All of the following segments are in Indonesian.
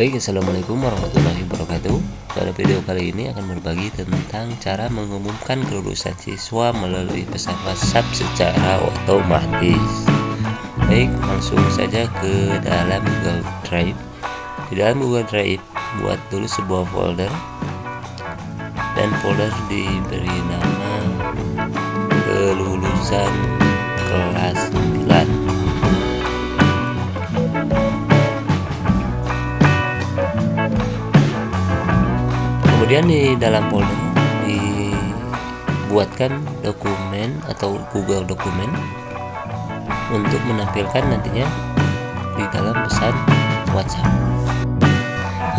Baik, Assalamualaikum warahmatullahi wabarakatuh. Pada video kali ini akan berbagi tentang cara mengumumkan kelulusan siswa melalui pesan WhatsApp secara otomatis. Baik, langsung saja ke dalam Google Drive. Di dalam Google Drive, buat dulu sebuah folder. Dan folder diberi nama kelulusan kelas kemudian di dalam folder dibuatkan dokumen atau Google dokumen untuk menampilkan nantinya di dalam pesan WhatsApp.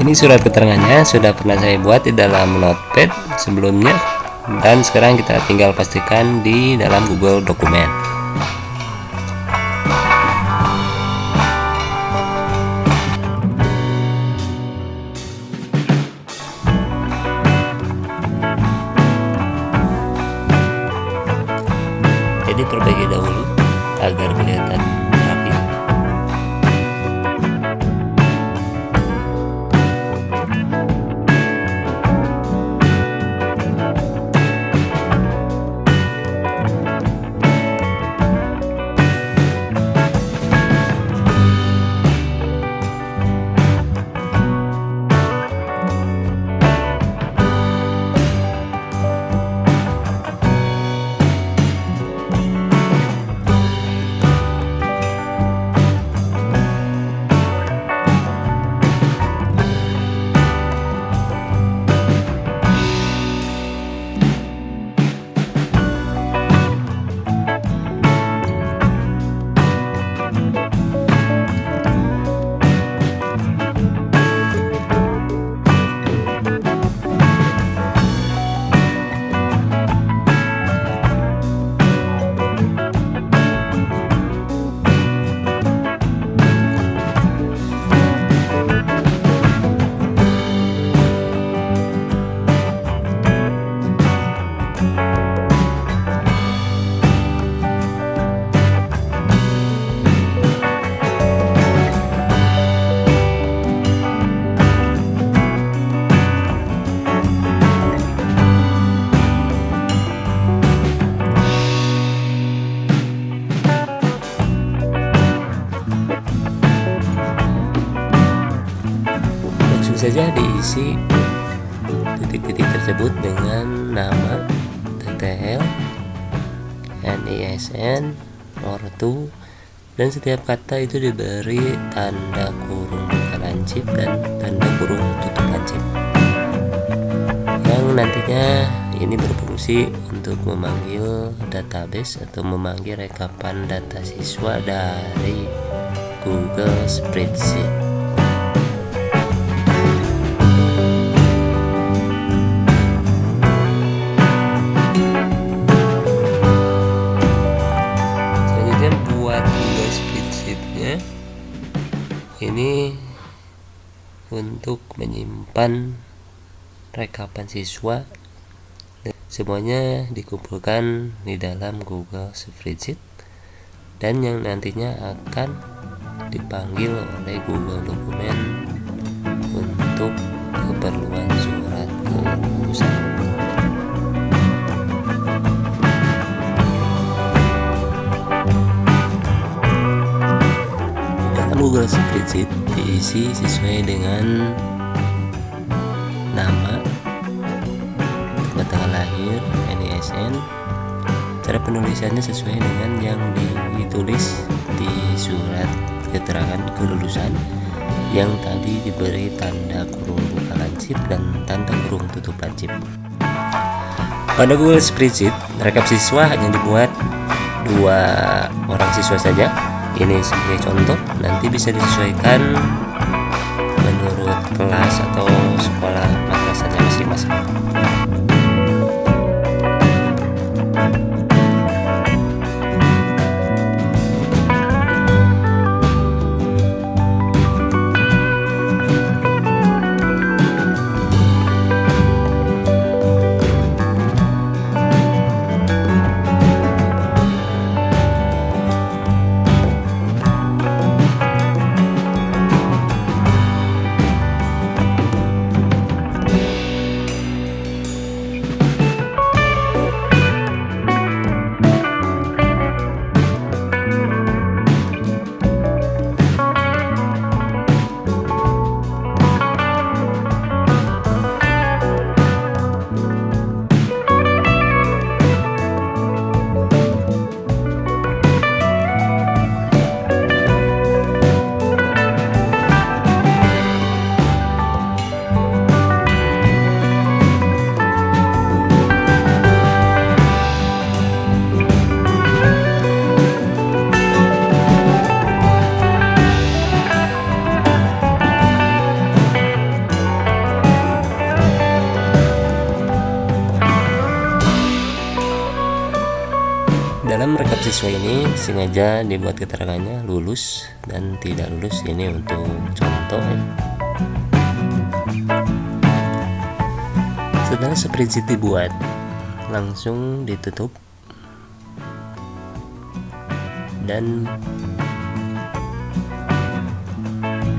Ini surat keterangannya sudah pernah saya buat di dalam notepad sebelumnya dan sekarang kita tinggal pastikan di dalam Google dokumen diperbaiki dahulu agar kelihatan saja diisi titik-titik tersebut dengan nama TTL, NISN, ortu, dan setiap kata itu diberi tanda kurung buka lancip dan tanda kurung tutup lancip yang nantinya ini berfungsi untuk memanggil database atau memanggil rekapan data siswa dari Google Spreadsheet untuk menyimpan rekapan siswa semuanya dikumpulkan di dalam Google Spreadsheet dan yang nantinya akan dipanggil oleh Google Dokumen untuk keperluan surat kelulusan. Google Spreadsheet diisi sesuai dengan nama, tanggal lahir, NISN, cara penulisannya sesuai dengan yang ditulis di surat keterangan kelulusan yang tadi diberi tanda kurung buka lancip dan tanda kurung tutup lancip. Pada Google Spreadsheet, rekap siswa hanya dibuat dua orang siswa saja ini sebagai contoh nanti bisa disesuaikan menurut kelas atau siswa ini sengaja dibuat keterangannya lulus dan tidak lulus ini untuk contoh ya. setelah spreadsheet dibuat langsung ditutup dan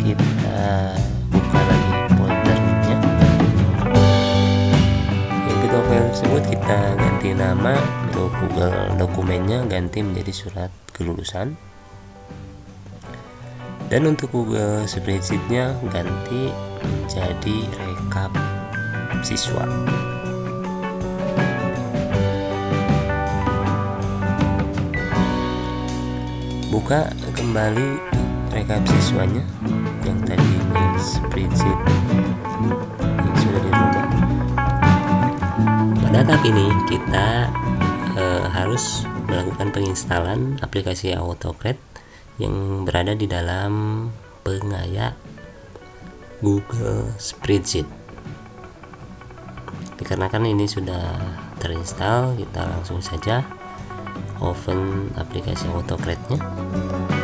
kita buka lagi kedua file tersebut kita ganti nama Google dokumennya ganti menjadi surat kelulusan. Dan untuk Google spreadsheetnya ganti menjadi rekap siswa. Buka kembali rekap siswanya yang tadi ini spreadsheet pada tahap ini kita e, harus melakukan penginstalan aplikasi AutoCAD yang berada di dalam pengaya Google Spreadsheet. Dikarenakan ini sudah terinstall kita langsung saja open aplikasi AutoCAD-nya setelah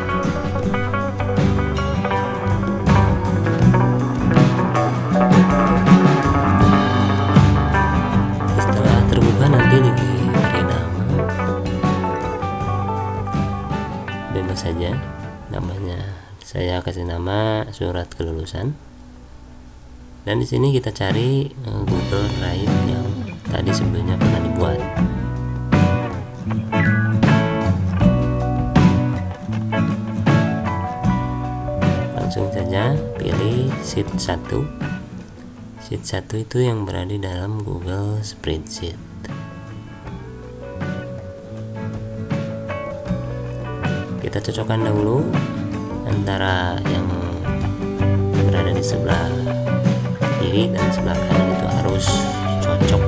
kasih nama surat kelulusan. Dan di sini kita cari eh, Google Drive yang tadi sebelumnya pernah dibuat. Langsung saja pilih sheet 1 sheet 1 itu yang berada dalam Google Spreadsheet. Kita cocokkan dahulu antara yang berada di sebelah kiri dan sebelah kanan itu harus cocok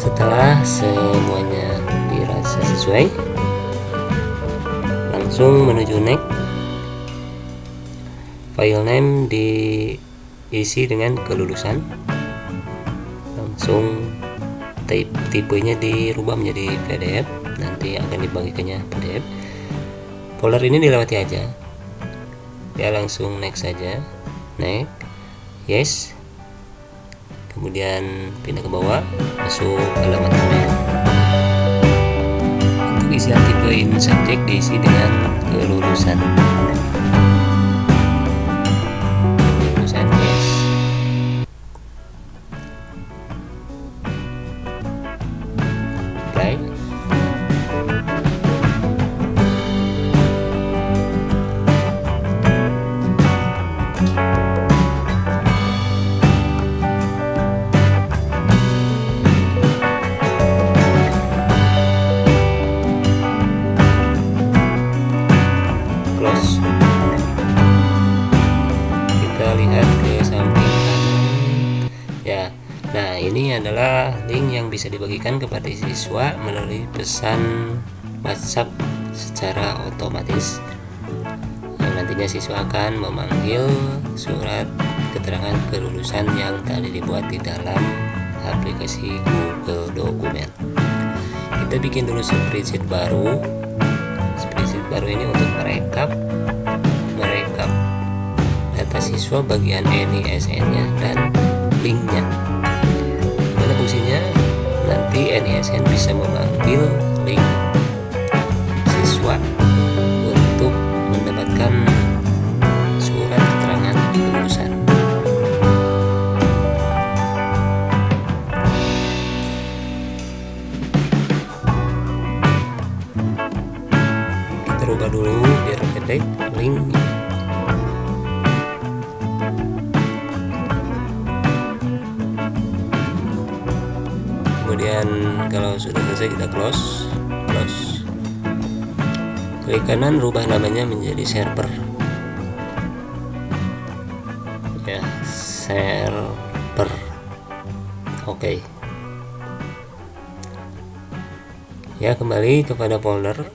setelah semuanya dirasa sesuai langsung menuju next file name diisi dengan kelulusan tipenya dirubah menjadi PDF nanti akan dibagikannya PDF folder ini dilewati aja. Ya langsung next saja. Next. Yes. Kemudian pindah ke bawah masuk halaman tabel untuk isian tipe in subject diisi dengan kelulusan bisa dibagikan kepada siswa melalui pesan WhatsApp secara otomatis. Yang nantinya siswa akan memanggil surat keterangan kelulusan yang tadi dibuat di dalam aplikasi Google Dokumen kita bikin dulu spreadsheet baru. Spreadsheet baru ini untuk merekap merekap data siswa bagian NISN nya dan linknya. Gimana fungsinya nanti NISN bisa mengambil link close klik kanan rubah namanya menjadi server. Ya server. Oke. Ya kembali kepada folder.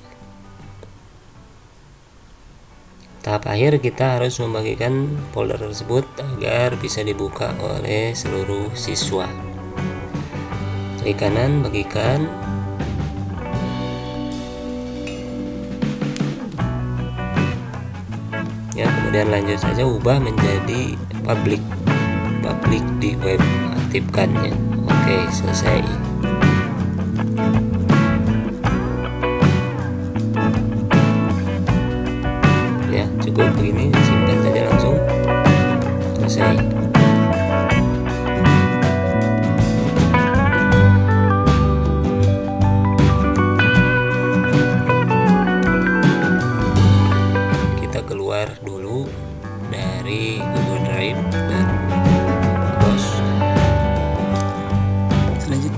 Tahap akhir kita harus membagikan folder tersebut agar bisa dibuka oleh seluruh siswa. Klik kanan bagikan kemudian lanjut saja ubah menjadi public public di web aktifkannya. Oke selesai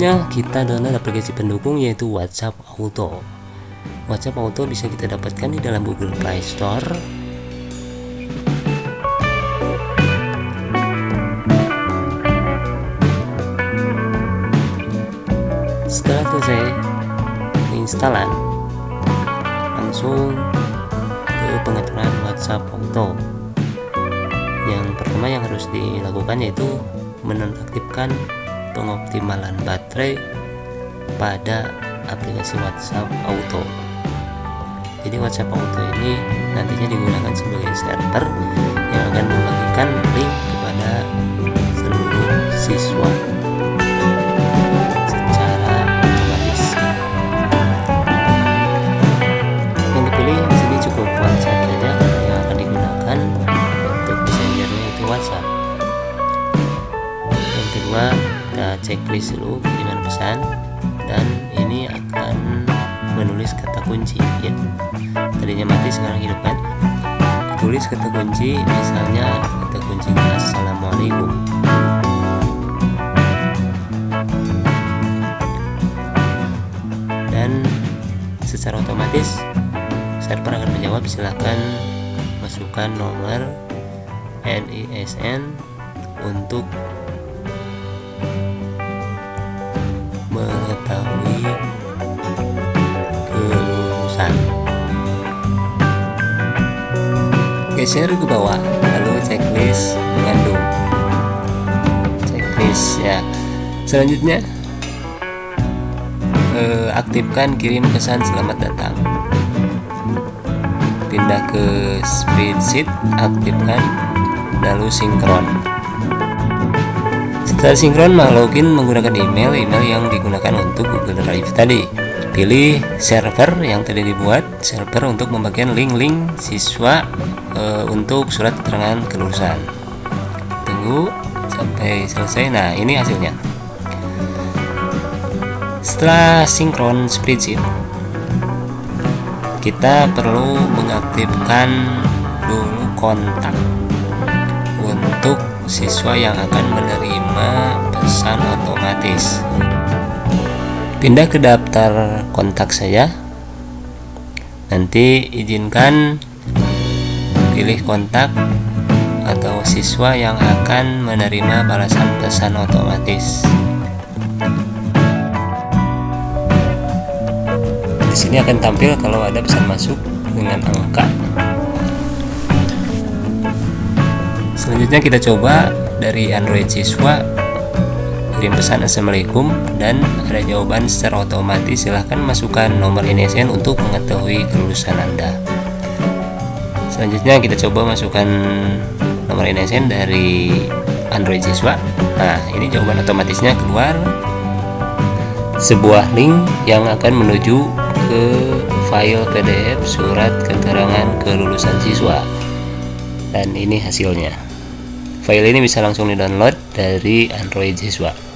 selanjutnya kita download aplikasi pendukung yaitu WhatsApp Auto. WhatsApp Auto bisa kita dapatkan di dalam Google Play Store. Setelah selesai penginstalan langsung ke pengaturan WhatsApp Auto. Yang pertama yang harus dilakukan yaitu menonaktifkan pengoptimalan baterai pada aplikasi WhatsApp Auto. Jadi WhatsApp Auto ini nantinya digunakan sebagai server yang akan membagikan link kepada seluruh siswa kunci misalnya kata kuncinya assalamualaikum. Dan secara otomatis server akan menjawab silahkan masukkan nomor NISN untuk geser ke bawah. Lalu checklist mengandung. Checklist ya. Selanjutnya eh, aktifkan kirim pesan selamat datang. Pindah ke spreadsheet aktifkan lalu sinkron. Setelah sinkron login menggunakan email email yang digunakan untuk Google Drive tadi pilih server yang tadi dibuat server untuk membagikan link-link siswa e, untuk surat keterangan kelulusan. Tunggu sampai selesai. Nah ini hasilnya. Setelah sinkron spreadsheet kita perlu mengaktifkan dulu kontak untuk siswa yang akan menerima pesan otomatis pindah ke daftar kontak saya. Nanti izinkan pilih kontak atau siswa yang akan menerima balasan pesan otomatis. Di sini akan tampil kalau ada pesan masuk dengan angka. Selanjutnya kita coba dari Android siswa kirim pesan assalamualaikum dan ada jawaban secara otomatis. Silahkan masukkan nomor NSN untuk mengetahui kelulusan anda. Selanjutnya kita coba masukkan nomor NSN dari Android siswa. Nah ini jawaban otomatisnya. Keluar sebuah link yang akan menuju ke file PDF surat keterangan kelulusan siswa. Dan ini hasilnya. File ini bisa langsung di download dari Android siswa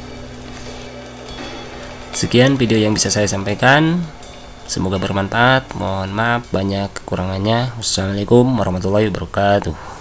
sekian video yang bisa saya sampaikan. Semoga bermanfaat. Mohon maaf banyak kekurangannya. Wassalamualaikum warahmatullahi wabarakatuh